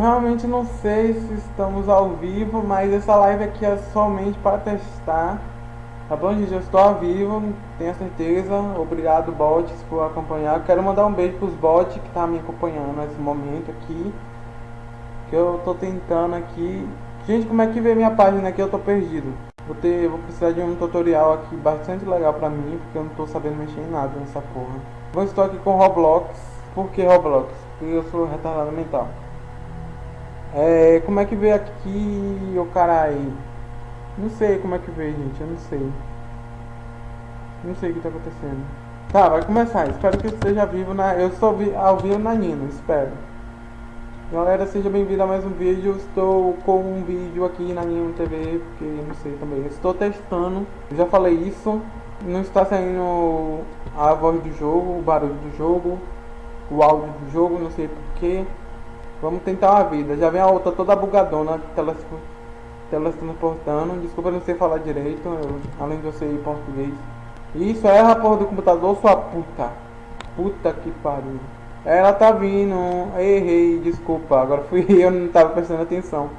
Eu realmente não sei se estamos ao vivo, mas essa live aqui é somente para testar. Tá bom, gente? Eu estou ao vivo, tenho certeza. Obrigado, bots, por acompanhar. Quero mandar um beijo para os bots que tá me acompanhando nesse momento aqui. Que eu tô tentando aqui. Gente, como é que vê minha página aqui? Eu tô perdido. Vou, ter, vou precisar de um tutorial aqui bastante legal pra mim, porque eu não tô sabendo mexer em nada nessa porra. Vou estou aqui com Roblox. Por que Roblox? Porque eu sou retardado mental. É, como é que vê aqui, o carai? Não sei como é que vê, gente, eu não sei. Não sei o que tá acontecendo. Tá, vai começar. Espero que esteja vivo na... Eu estou ao vivo na Nino, espero. Galera, seja bem-vindo a mais um vídeo. Estou com um vídeo aqui na minha TV, porque não sei também. Estou testando, já falei isso. Não está saindo a voz do jogo, o barulho do jogo, o áudio do jogo, não sei porquê. Vamos tentar uma vida. Já vem a outra toda bugadona, telas, telas transportando. Desculpa não sei falar direito, eu, além de eu ser português. Isso é a porra do computador, sua puta. Puta que pariu. Ela tá vindo. Errei, desculpa. Agora fui eu, não tava prestando atenção.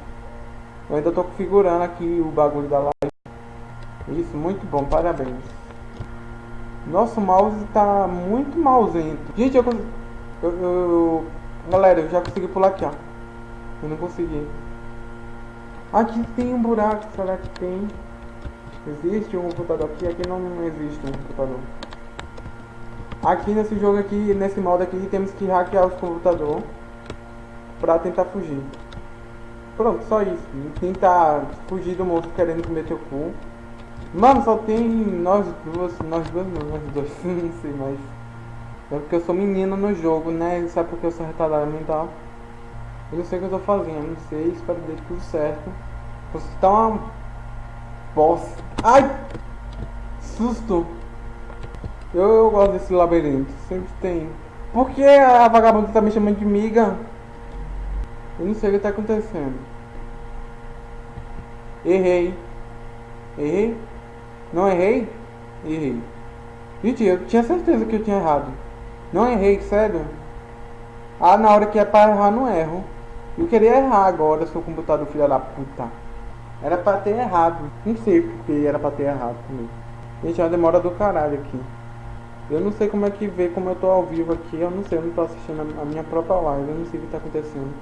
Eu ainda tô configurando aqui o bagulho da live. Isso, muito bom, parabéns. Nosso mouse tá muito mauzento. Gente, eu, eu, eu, Galera, eu já consegui pular aqui, ó. Eu não consegui. Aqui tem um buraco, será que tem? Existe um computador aqui? Aqui não existe um computador. Aqui nesse jogo aqui, nesse modo aqui, temos que hackear os computadores pra tentar fugir. Pronto, só isso. Tentar fugir do monstro querendo comer teu cu. Mano, só tem nós duas, nós duas não, nós dois, não sei mais. É porque eu sou menina no jogo, né? Sabe porque eu sou retardado mental. Eu não sei o que eu tô fazendo, não sei, espero que dê tudo certo. Você tá uma bosta. Ai! Susto! Eu, eu gosto desse labirinto, sempre tem. Por que a vagabunda tá me chamando de miga? Eu não sei o que tá acontecendo. Errei. Errei? Não errei? Errei. Gente, eu tinha certeza que eu tinha errado. Não errei, sério. Ah, na hora que é pra errar, não erro. Eu queria errar agora, seu computador filho da puta. Era pra ter errado. Não sei porque era pra ter errado também. Gente, é uma demora do caralho aqui. Eu não sei como é que vê, como eu tô ao vivo aqui, eu não sei, eu não tô assistindo a minha própria live, eu não sei o que tá acontecendo.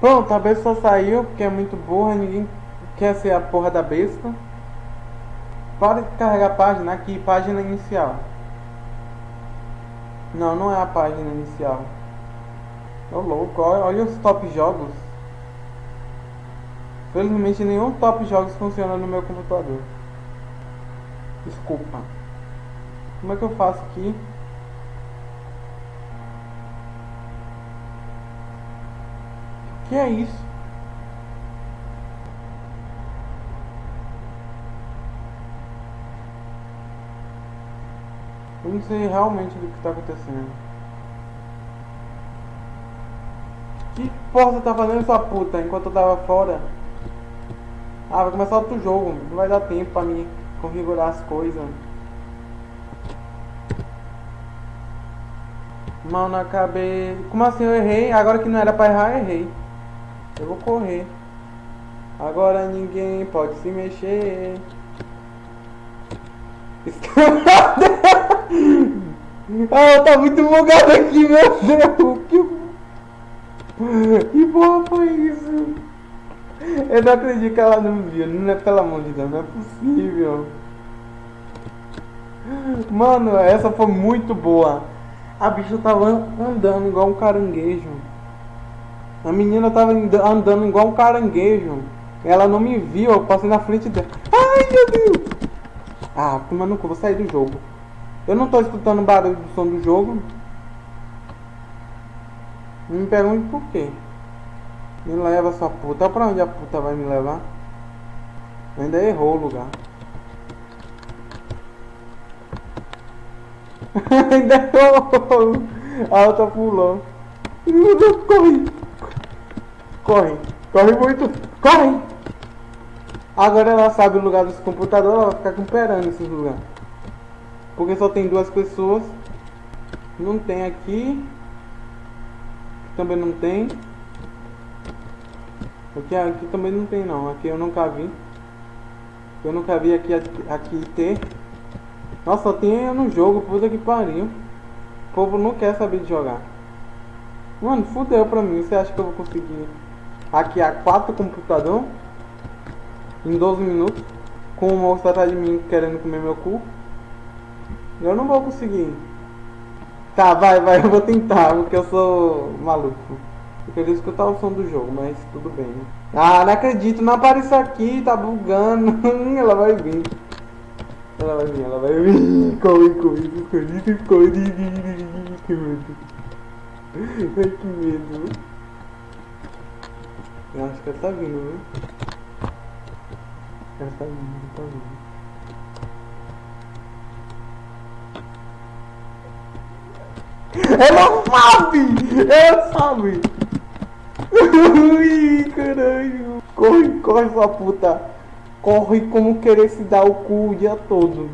Pronto, a besta saiu, porque é muito burra, ninguém quer ser a porra da besta. Pode carregar a página aqui, página inicial. Não, não é a página inicial. Ô louco, olha, olha os top jogos. Felizmente nenhum top jogos funciona no meu computador. Desculpa. Como é que eu faço aqui? Que é isso? Não sei realmente do que está acontecendo. Que porra tá fazendo sua puta enquanto eu tava fora? Ah, vai começar outro jogo. Não vai dar tempo pra mim configurar as coisas. Mano, acabei... Como assim eu errei? Agora que não era pra errar, eu errei. Eu vou correr. Agora ninguém pode se mexer. ah, tá muito bugado aqui, meu Deus. Que, que porra foi isso? Eu não acredito que ela não viu. Não é pelo amor de Deus, não é possível. Mano, essa foi muito boa. A bicha tava andando igual um caranguejo. A menina tava andando igual um caranguejo. Ela não me viu, eu passei na frente dela. Ai, meu Deus! Ah, mano, vou sair do jogo. Eu não tô escutando o barulho do som do jogo. Me pergunte por quê. Me leva sua puta. Pra onde a puta vai me levar? Ainda errou o lugar. Ainda errou. A outra pulou. Corre. Corre. Corre muito. Corre. Agora ela sabe o lugar dos computadores. Ela vai ficar comparando esses lugares. Porque só tem duas pessoas. Não tem aqui. também não tem. Aqui, aqui também não tem não. Aqui eu nunca vi. Eu nunca vi aqui, aqui ter. Nossa, só tem no jogo, puta que pariu. O povo não quer saber de jogar. Mano, fudeu pra mim. Você acha que eu vou conseguir hackear quatro computador em 12 minutos? Com o moço atrás de mim querendo comer meu cu? Eu não vou conseguir. Tá, vai, vai, eu vou tentar, porque eu sou maluco. Eu queria o som do jogo, mas tudo bem. Ah, não acredito, não apareceu aqui, tá bugando. ela vai vir. Ela vai vir, ela vai vir. Corre, corre, corre, corre. Que medo. Ai, que medo. Eu acho que ela tá vindo, viu? Ela tá vindo, tá vindo. Ela sabe! Ela sabe! Ui, caralho! Corre, corre, sua puta! Corre como querer se dar o cu o dia todo.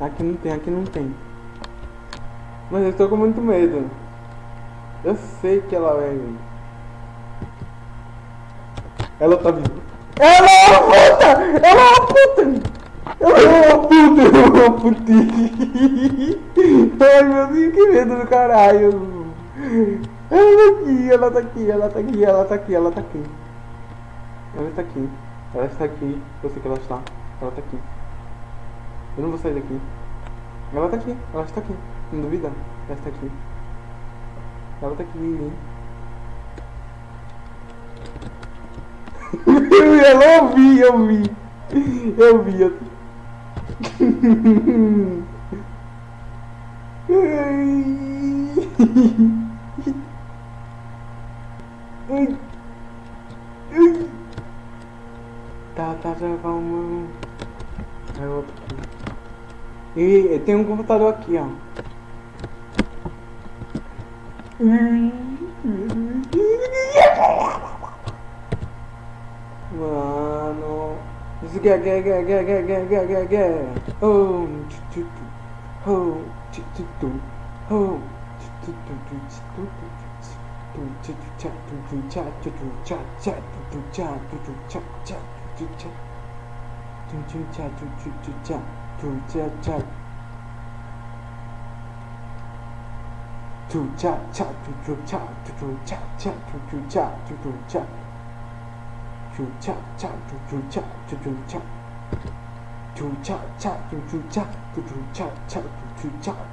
Aqui não tem, aqui não tem. Mas eu estou com muito medo. Eu sei que ela vir. Ela tá vindo. Ela é uma puta! Ela é uma puta! Ela é uma puta! Ela é uma putinha! Ai meu Deus, que medo do caralho! Ela tá aqui, ela tá aqui, ela tá aqui, ela tá aqui, ela tá aqui. Ela está aqui. Ela está aqui. Eu sei que ela está. Ela tá aqui. Eu não vou sair daqui. Ela tá aqui, ela está aqui. Não duvida? Ela está aqui. Ela tá aqui. eu ouvi, eu vi. Eu vi. Eu... Tá, tá, já vamos. Aí aqui. E tem um computador aqui, ó. Mano. Oh, cha tu tu tu cha tu cha cha tu tu cha tu tu cha cha tu tu cha tu tu cha tu cha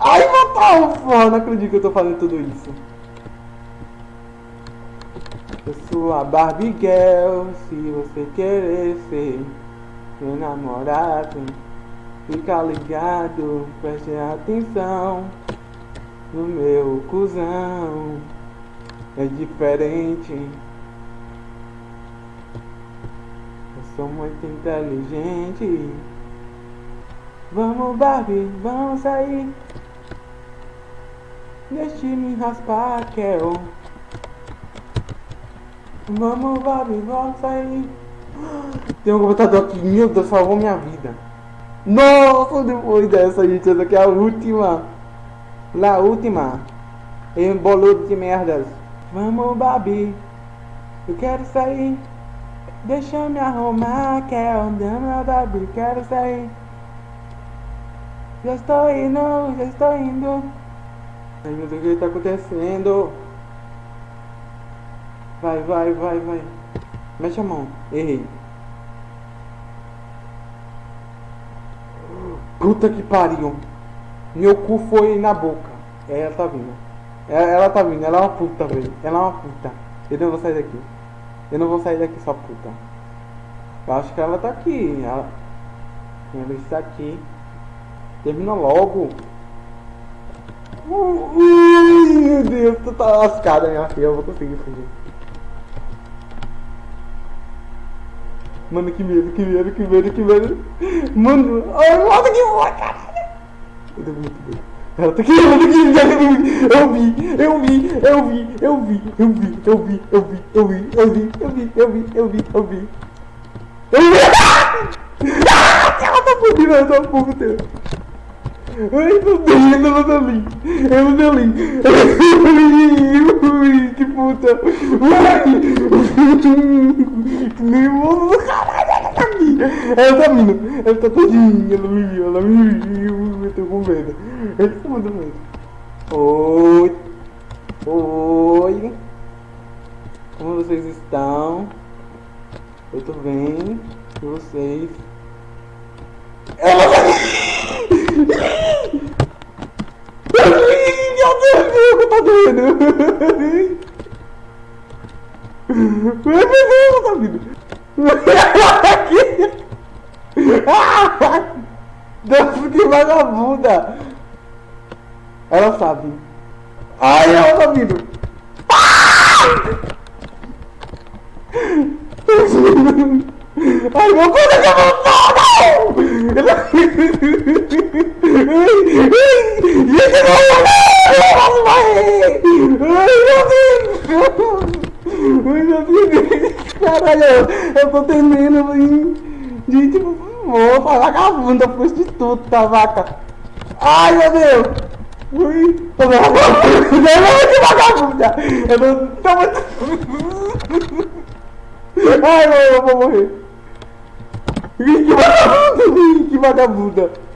Ai, matar porra, não acredito que eu tô fazendo tudo isso. Eu sou a Barbie Girl, se você querer ser meu namorado, fica ligado, preste atenção no meu cuzão é diferente. Eu sou muito inteligente. Vamos, Barbie, vamos sair. Deixe me raspar, Kel. Vamos, Barbie, vamos sair. Tem um computador aqui, meu Deus, salvou minha vida. Nossa, depois dessa, gente, essa aqui é a última. La última. Em boludo de merdas. Vamos, Babi. Eu quero sair. Deixa eu me arrumar. Quero andar, Babi. Quero sair. Já estou indo, já estou indo. Ai meu Deus, o que está acontecendo? Vai, vai, vai, vai. Mexe a mão. Errei. Puta que pariu. Meu cu foi na boca. É, ela tá vindo. Ela, ela tá vindo, ela é uma puta, velho. Ela é uma puta. Eu não vou sair daqui. Eu não vou sair daqui só puta. Eu acho que ela tá aqui. Ela, ela está aqui. Termina logo. Ui, meu Deus, tu tá lascada, minha filha. Eu vou conseguir fugir. Mano, que medo, que medo, que medo, que medo. Mano, ai, nossa, que boa, caralho. Eu devo muito bem. Ela tá aqui, ela tá aqui, eu vi, eu vi, eu vi, eu vi, eu vi, eu vi, eu vi, eu vi, eu vi, eu vi, eu vi, eu vi, eu vi. Eu vi! Ela tá fodida, ela tá puta. Ai, meu Deus, ela tá ali. Ela tá ali. Ui, que puta. Que nervoso do caralho, ela tá aqui. Ela tá vindo. Ela tá todinha, ela me viu, ela me viu. Eu tô com medo. Eu tô com medo. Oi. Oi. Como vocês estão? Eu tô bem. E vocês? Ela tá Meu é culpa dele. Não é possível, tá vindo. Aqui. Nossa, que vagabunda. Ela sabe. Ai, ela tá vindo. Ai, meu Deus, que eu vou... Não! Gente, não! Caralho, eu tô temendo, de tipo, vou falar vagabunda, prostituta, vaca. Ai, meu Deus. Ui, tô vagabunda, que vagabunda. Eu tô muito... Ai, meu, eu vou morrer. Que vagabunda, que vagabunda.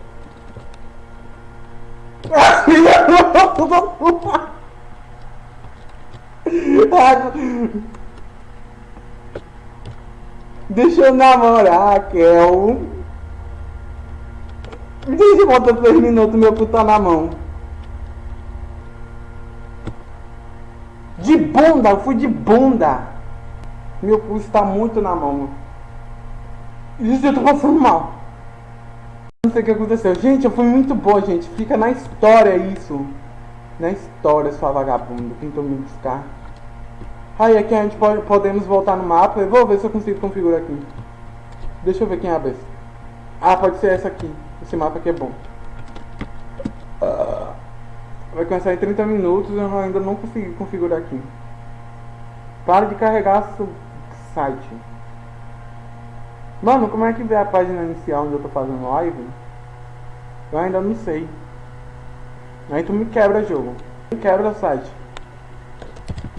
Deixa eu namorar, Kel. Deixa eu botar 3 minutos, meu cu tá na mão. De bunda, eu fui de bunda. Meu cu está muito na mão. Gente, eu tô passando mal. Não sei o que aconteceu. Gente, eu fui muito boa, gente. Fica na história isso. Na história, sua vagabundo. Tentou me buscar. Aí aqui a gente pode, podemos voltar no mapa. Eu vou ver se eu consigo configurar aqui. Deixa eu ver quem é a. Ah, pode ser essa aqui. Esse mapa aqui é bom. Uh, vai começar em 30 minutos eu ainda não consegui configurar aqui. Para de carregar o site. Mano, como é que vê a página inicial onde eu tô fazendo live? Eu ainda não sei. Aí tu me quebra jogo. Me quebra o site.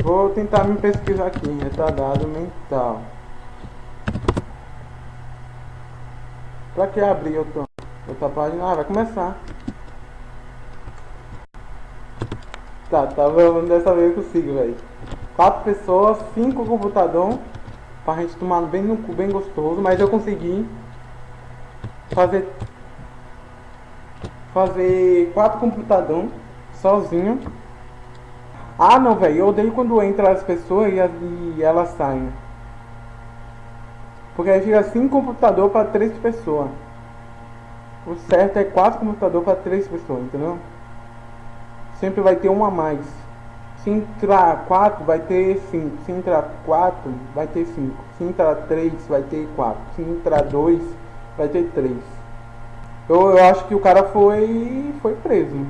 Vou tentar me pesquisar aqui. Retardado mental. Pra que abrir outra, outra página? Ah, vai começar. Tá, tá, dessa vez eu consigo, velho. Quatro pessoas, cinco computador. Pra gente tomar bem no cu, bem gostoso. Mas eu consegui fazer fazer quatro computador sozinho. Ah não, velho, eu odeio quando entra as pessoas e, e elas saem. Porque aí fica cinco computador para três pessoas. O certo é quatro computador para três pessoas, entendeu? Sempre vai ter uma a mais. Se entrar 4, vai ter 5. Se entrar 4, vai ter 5. Se entrar 3, vai ter 4. Se entrar 2, vai ter 3. Eu, eu acho que o cara foi, foi preso.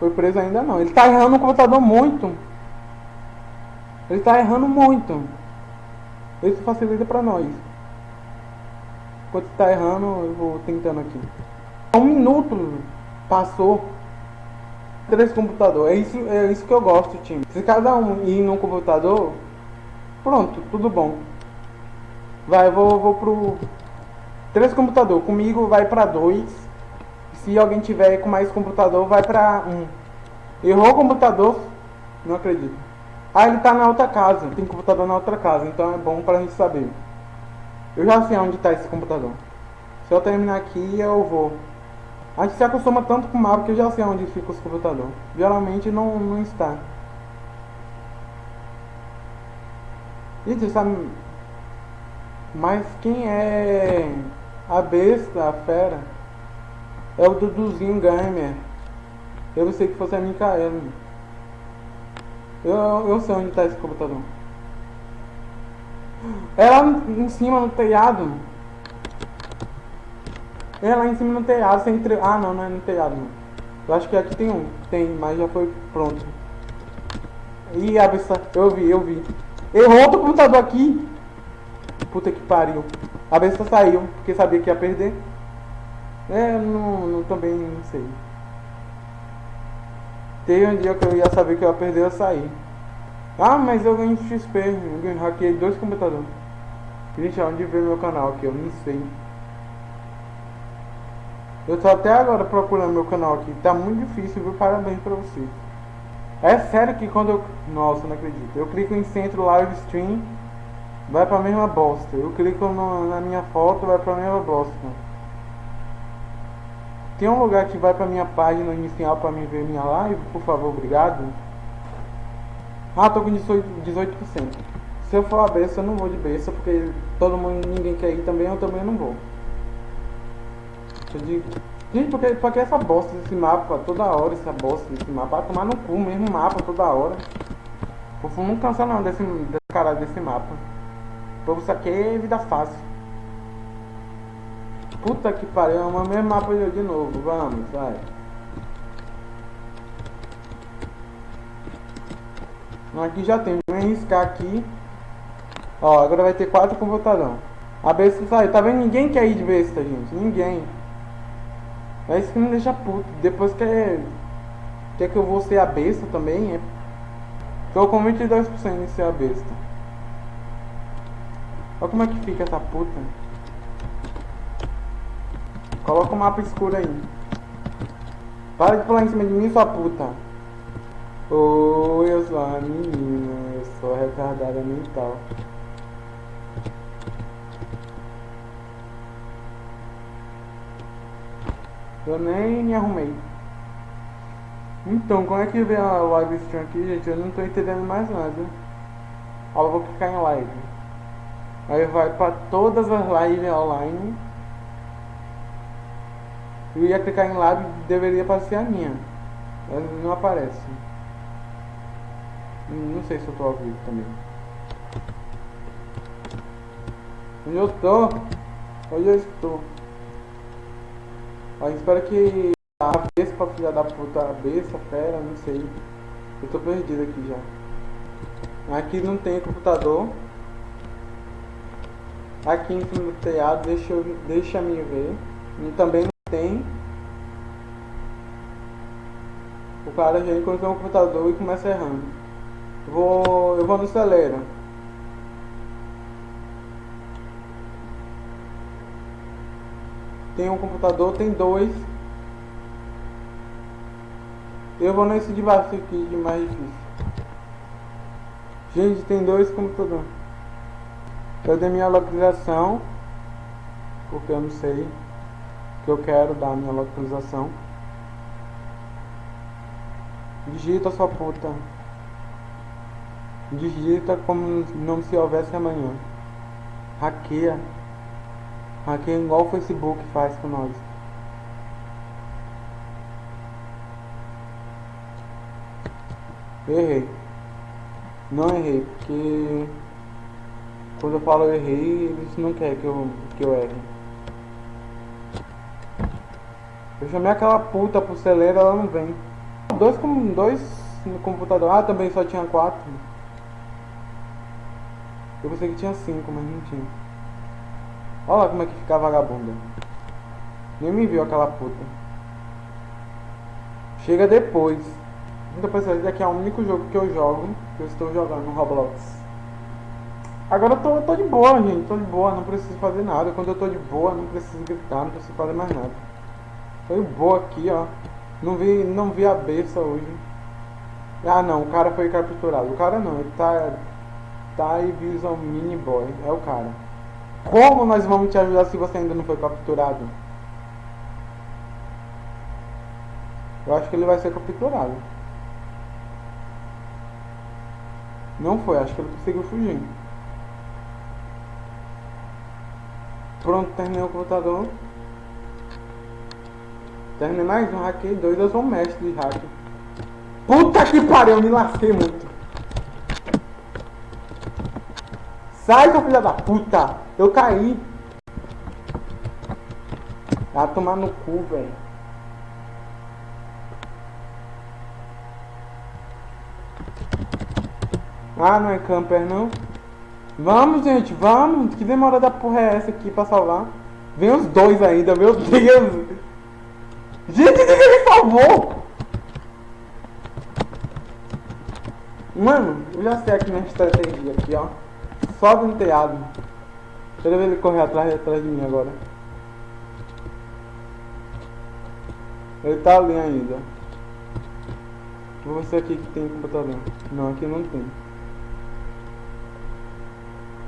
Foi preso ainda não. Ele tá errando o computador muito. Ele tá errando muito. Isso facilita pra nós. Enquanto tá errando, eu vou tentando aqui. Um minuto passou três computadores. É isso, é isso que eu gosto, time. Se cada um ir num computador, pronto, tudo bom. Vai, eu vou, vou pro três computador. Comigo vai para dois. Se alguém tiver com mais computador, vai para um. Errou o computador? Não acredito. Ah, ele tá na outra casa. Tem computador na outra casa, então é bom pra gente saber. Eu já sei onde tá esse computador. Se eu terminar aqui, eu vou. A gente se acostuma tanto com o mapa que eu já sei onde fica os computadores. Geralmente não, não está. Gente, sabe... Mas quem é a besta, a fera? É o Duduzinho Gamer. Eu sei que fosse a Micaela. Eu, eu sei onde está esse computador. É lá em cima no telhado. É lá em cima no telhado, sem entre... Ah, não, não é no telhado, não. Eu acho que aqui tem um. Tem, mas já foi pronto. Ih, besta. Eu vi, eu vi. Errou outro computador aqui. Puta que pariu. A besta saiu, porque sabia que ia perder. É, não, não também não sei. Teve um dia que eu ia saber que eu ia perder, eu saí. Ah, mas eu ganhei XP. Eu hackei dois computadores. Gente, onde ver meu canal aqui? Eu nem sei. Eu tô até agora procurando meu canal aqui. Tá muito difícil, viu? Parabéns pra vocês. É sério que quando eu... Nossa, não acredito. Eu clico em centro live stream, vai pra mesma bosta. Eu clico no, na minha foto, vai pra mesma bosta. Tem um lugar que vai pra minha página inicial pra me ver minha live? Por favor, obrigado. Ah, tô com 18%. 18%. Se eu for a besta, eu não vou de besta, porque todo mundo, ninguém quer ir também, eu também não vou. Digo, gente, porque, porque essa bosta desse mapa, toda hora essa bosta desse mapa, vai tomar no cu mesmo mapa toda hora. O povo não cansa não desse, desse caralho desse mapa. O povo isso aqui é vida fácil. Puta que pariu, é o mesmo mapa de novo, vamos, vai. Aqui já tem, vou arriscar aqui. Ó, agora vai ter quatro computadão. A besta sai, tá vendo? Ninguém quer ir de besta, gente, ninguém. É isso que me deixa puto. Depois quer, quer que eu vou ser a besta também, é. Tô com 22% em ser a besta. Olha como é que fica essa puta. Coloca o mapa escuro aí. Para de pular em cima de mim, sua puta. Oi, eu sou a menina. Eu sou retardada mental. Eu nem me arrumei. Então, como é que vem a live stream aqui, gente? Eu não tô entendendo mais nada. Ó, eu vou clicar em live. Aí vai pra todas as lives online. Eu ia clicar em live deveria aparecer a minha. Mas não aparece. Não sei se eu tô ao vivo também. Onde eu tô? Onde eu estou? Mas espero que a Vespa, filha da puta, a Vespa, fera, não sei. Eu tô perdido aqui já. Aqui não tem computador. Aqui em cima do telhado, deixa, eu, deixa me ver. E também não tem. O cara já encontrou um computador e começa errando. Vou, eu vou no acelera. Tem um computador, tem dois. Eu vou nesse de baixo aqui, de mais difícil. Gente, tem dois computadores. Cadê minha localização? Porque eu não sei que eu quero dar minha localização. Digita sua puta. Digita como não se houvesse amanhã. Hackeia. Aqui é igual o Facebook faz com nós. Errei. Não errei, porque quando eu falo eu errei, eles não querem que eu, que eu erre. Eu chamei aquela puta pro celeiro, ela não vem. Dois, com, dois no computador. Ah, também só tinha quatro. Eu pensei que tinha cinco, mas não tinha. Olha lá como é que fica a vagabunda. Nem me viu aquela puta. Chega depois. Então pessoal, esse aqui é o único jogo que eu jogo, que eu estou jogando no Roblox. Agora eu tô, tô de boa, gente, tô de boa, não preciso fazer nada. Quando eu tô de boa, não preciso gritar, não preciso fazer mais nada. Tô de boa aqui, ó. Não vi, não vi a besta hoje. Ah não, o cara foi capturado. O cara não, ele tá. Tá e Vision Mini Boy. É o cara. Como nós vamos te ajudar se você ainda não foi capturado? Eu acho que ele vai ser capturado. Não foi, acho que ele conseguiu fugir. Pronto, terminei o computador. Terminei mais um hack, dois, eu sou mestre de hack. Puta que pariu, me lasquei muito. Sai, seu filho da puta! Eu caí! Vai tomar no cu, velho. Ah, não é camper, não? Vamos, gente, vamos! Que demora da porra é essa aqui pra salvar? Vem os dois ainda, meu Deus! Gente, que ele salvou! Mano, eu já sei aqui minha estratégia aqui, ó. Sobe no telhado. Deixa eu ver ele correr atrás, atrás de mim agora. Ele tá ali ainda. Vou ver se aqui que tem computador. Não, aqui não tem.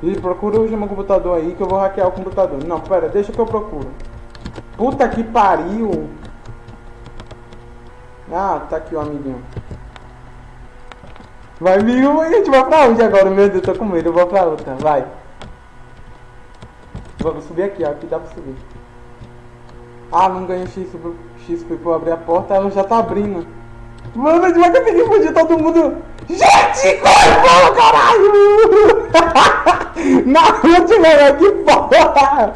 E procura o meu computador aí que eu vou hackear o computador. Não, pera, deixa que eu procuro. Puta que pariu! Ah, tá aqui o amiguinho. Vai e a gente vai pra onde agora? Meu Deus, tô com medo, eu vou pra outra, vai. Vou subir aqui, ó, aqui dá pra subir. Ah, não ganhei XP, XP pra abrir a porta, ela já tá abrindo. Mano, a gente vai conseguir fugir todo mundo. Gente, corre, caralho! Na última, que porra!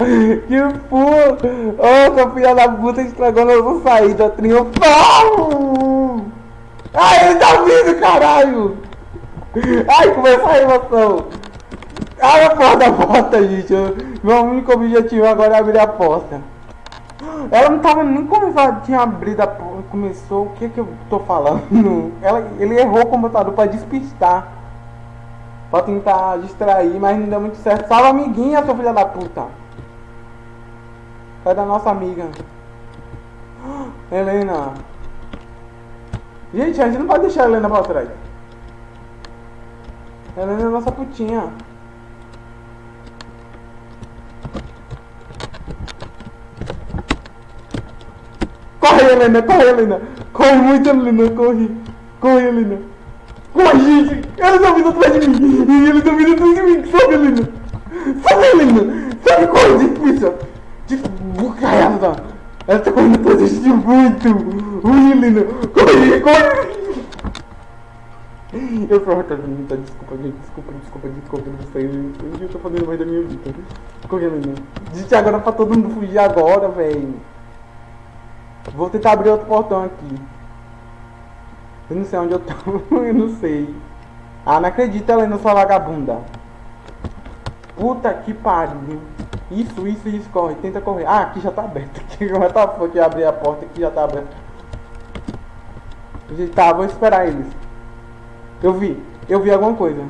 Que porra! Ô, oh, filho da puta estragou nossa saída triunfal! Ai, ele tá vindo, caralho! Ai, começou a emoção! Abre a porta da porta, gente! Meu único objetivo agora é abrir a porta. Ela não tava nem começando, tinha abrido a porta, começou, o que que eu tô falando? Ela, ele errou o computador pra despistar. Pra tentar distrair, mas não deu muito certo. Salve amiguinha, sua filha da puta. Cadê a nossa amiga? Helena. Gente, a gente não pode deixar a Helena pra trás. Helena é a nossa putinha. Corre, Helena, corre, Helena. Corre muito, Helena, corre. Corre, Helena. Corre, gente. Ela tá vindo atrás de mim. E ele tá vindo atrás de mim. Sobe, Helena. Sobe, Helena. Sobe, corre, difícil. Desbucaiada. Ela tá correndo atrás de muito. Ui, Helena. Corre, corre. Eu sou retardado, desculpa, gente, desculpa, desculpa, desculpa, não sei, eu, tô fazendo mais da minha vida. Correndo, né? Disse agora pra todo mundo fugir agora, velho. Vou tentar abrir outro portão aqui. Eu não sei onde eu tô, eu não sei. Ah, não acredito, ela sua vagabunda. Puta que pariu. Isso, isso, isso, corre, tenta correr. Ah, aqui já tá aberto. Aqui, é tá que abrir a porta aqui já tá aberto. Tá, vou esperar eles. Eu vi, eu vi alguma coisa.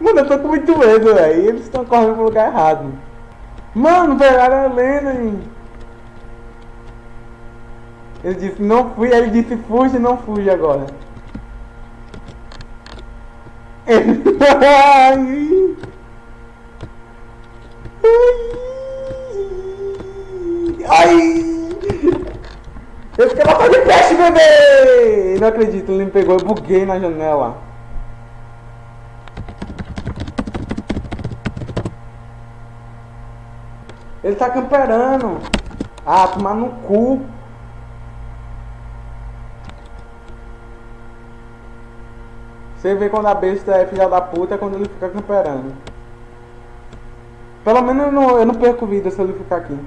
Mano, eu tô com muito medo, velho. Eles estão correndo pro lugar errado. Mano, pegaram a Helena, hein? Ele disse, não fui, ele disse, fuja, não fuja agora. Ai. Ai. Eu fiquei lá de peixe, bebê! Não acredito, ele me pegou, eu buguei na janela. Ele tá camperando. Ah, tomar no cu. Você vê quando a besta é filha da puta é quando ele fica camperando. Pelo menos eu não, eu não perco vida se ele ficar aqui.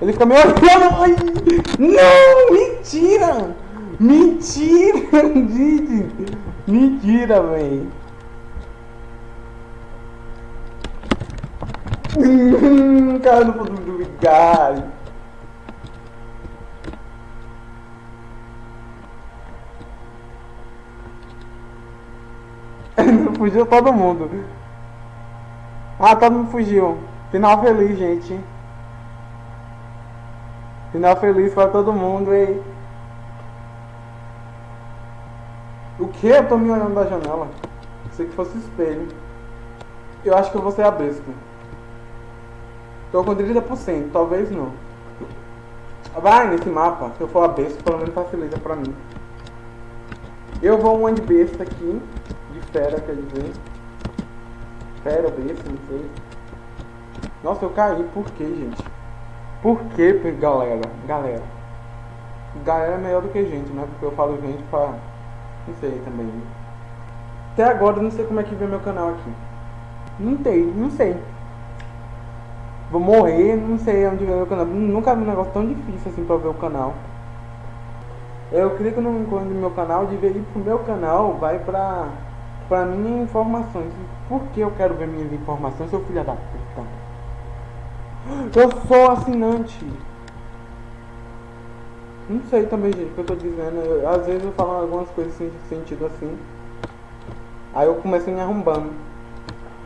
Ele fica meio Ai, Não! Mentira! Mentira, gente! Mentira, velho! Cara, não posso duvidar. fugiu todo mundo. Ah, todo mundo fugiu. Final feliz, gente. Final feliz para todo mundo, hein? O que? Eu tô me olhando da janela. Sei que fosse espelho. Eu acho que eu vou ser a besta. Tô com 30%, talvez não. Vai nesse mapa, se eu for a besta, pelo menos facilita pra mim. Eu vou um de besta aqui, de fera, quer dizer. Fera besta, não sei. Nossa, eu caí, por que, gente? Por que, galera? Galera. Galera é melhor do que gente, né? Porque eu falo gente pra... Não sei também. Até agora eu não sei como é que vê meu canal aqui. Não sei, não sei vou morrer, não sei onde ver o canal. Nunca vi um negócio tão difícil assim pra ver o canal. Eu clico no ícone do meu canal, de ver ir pro meu canal, vai pra pra mim informações. Por que eu quero ver minhas informações, seu filho da puta? Eu sou assinante. Não sei também, gente, o que eu tô dizendo. Eu, às vezes eu falo algumas coisas sem sentido assim. Aí eu começo me arrombando.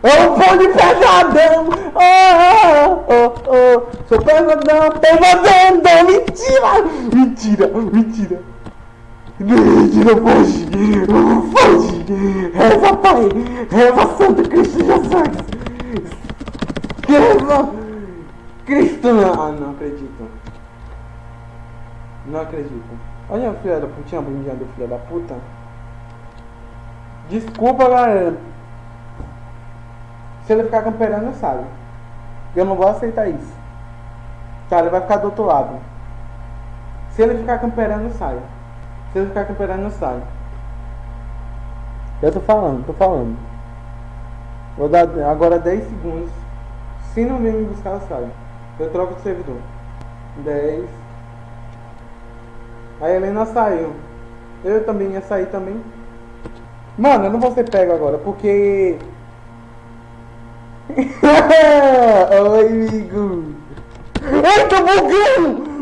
Eu vou de pesadão! Oh, oh, oh, Sou pesadão, pesadão! Mentira! Mentira, mentira! Mentira, foge! Foge! Reza, Pai! Reza, Santo Cristo Jesus! Reza! Cristo! Ah, não acredito. Não acredito. Olha a filha da putinha, bundinha do filho da puta. Desculpa, galera. Se ele ficar camperando, sabe? Eu não vou aceitar isso. Tá, ele vai ficar do outro lado. Se ele ficar camperando, sai. Se ele ficar camperando, sai. Eu tô falando, tô falando. Vou dar agora 10 segundos. Se não vir me buscar, eu saio. Eu troco de servidor. 10. A Helena saiu. Eu também ia sair também. Mano, eu não vou ser pego agora, porque Oi, amigo. Ai, tô bugando!